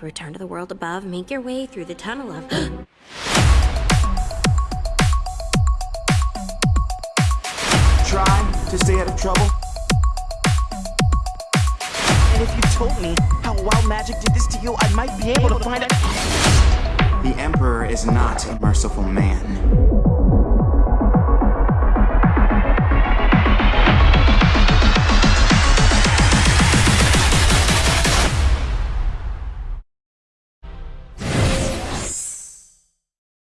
To return to the world above, make your way through the tunnel of. Try to stay out of trouble. And if you told me how wild magic did this to you, I might be able to find out. The Emperor is not a merciful man.